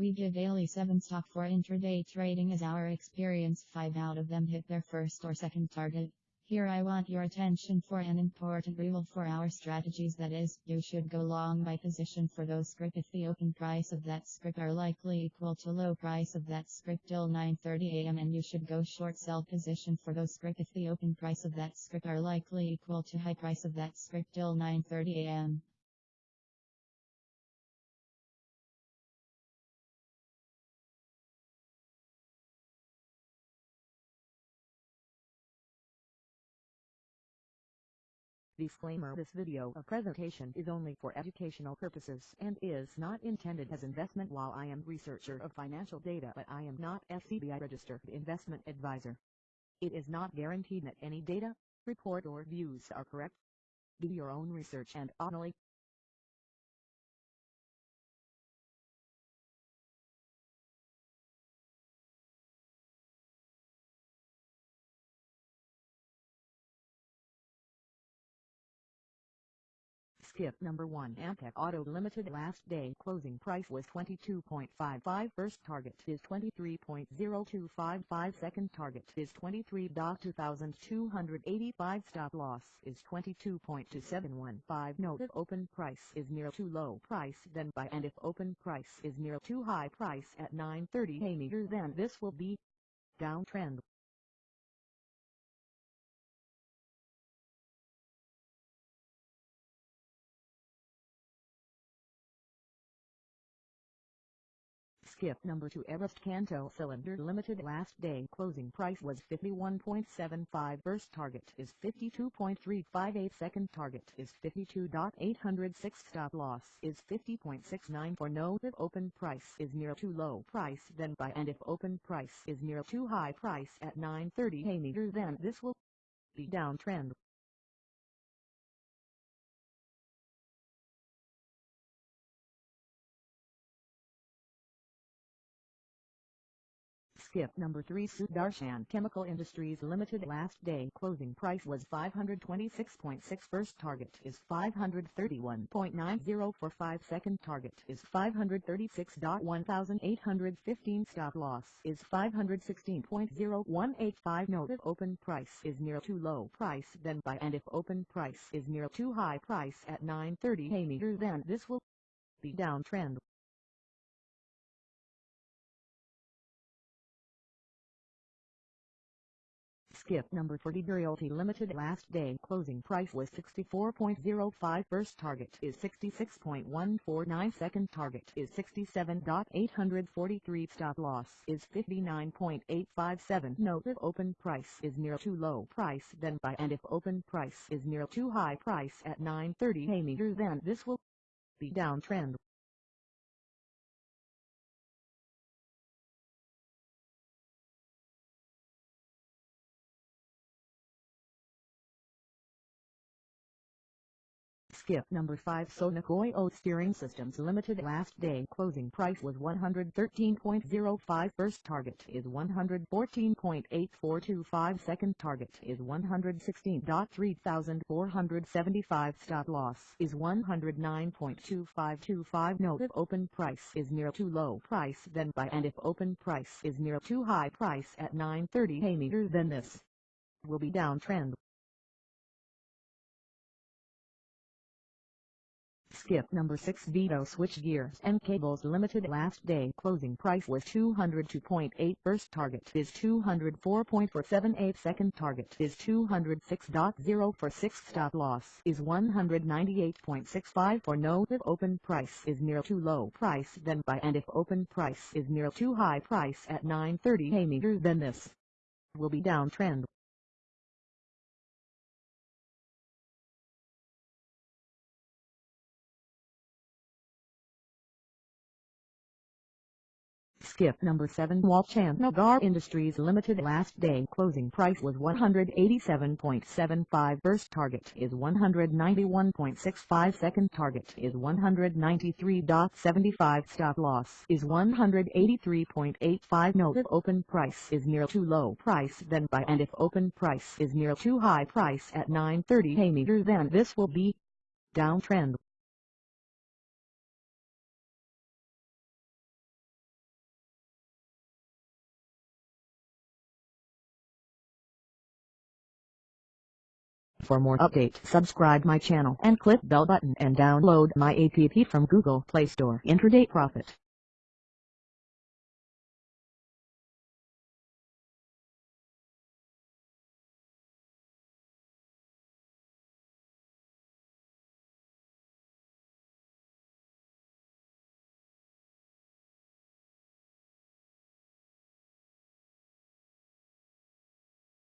We give daily 7 stock for intraday trading as our experience. 5 out of them hit their first or second target. Here I want your attention for an important rule for our strategies. That is, you should go long by position for those script if the open price of that script are likely equal to low price of that script till 9.30 am and you should go short sell position for those script if the open price of that script are likely equal to high price of that script till 9.30 Disclaimer This video a presentation is only for educational purposes and is not intended as investment while I am researcher of financial data but I am not SEBI registered investment advisor. It is not guaranteed that any data, report or views are correct. Do your own research and only Skip number 1 Amtek Auto Limited last day closing price was 22.55 first target is 23.0255 second target is 23.2285 stop loss is 22.2715 note if open price is near too low price then buy and if open price is near too high price at 9.30 a meter then this will be downtrend Skip number 2 Everest Kanto Cylinder Limited last day closing price was 51.75 first target is 52.358 second target is 52.806 stop loss is 50.69 for no if open price is near too low price then buy and if open price is near too high price at 9.30 a meter then this will be downtrend Skip number 3 Sudarshan Chemical Industries Limited. Last day closing price was 526.6 first target is 531.90 for 5 second target is 536.1815 stop loss is 516.0185 note if open price is near too low price then buy and if open price is near too high price at 9.30 a meter then this will be downtrend Skip number 40 Realty Limited last day closing price was 64.05 first target is 66.149 second target is 67.843 stop loss is 59.857 note if open price is near too low price then buy and if open price is near too high price at 9.30 a meter then this will be downtrend Skip number 5 Sona Koyo Steering Systems Limited last day closing price was 113.05 first target is 114.8425 second target is 116.3475 stop loss is 109.2525 note if open price is near too low price then buy and if open price is near too high price at 9.30 a meter then this will be downtrend Skip number 6 Veto Switch Gears and Cables Limited last day closing price was 202.8 first target is 204.478 second target is 206.0 for 6 stop loss is 198.65 for no if open price is near too low price then buy and if open price is near too high price at 9.30 a meter then this will be downtrend Skip number 7 Walchandnagar Industries Limited last day closing price was 187.75 first target is 191.65 second target is 193.75 stop loss is 183.85 note if open price is near too low price then buy. And if open price is near too high price at 9.30 a meter then this will be downtrend For more update subscribe my channel and click bell button and download my app from Google Play Store. Intraday Profit